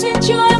since you're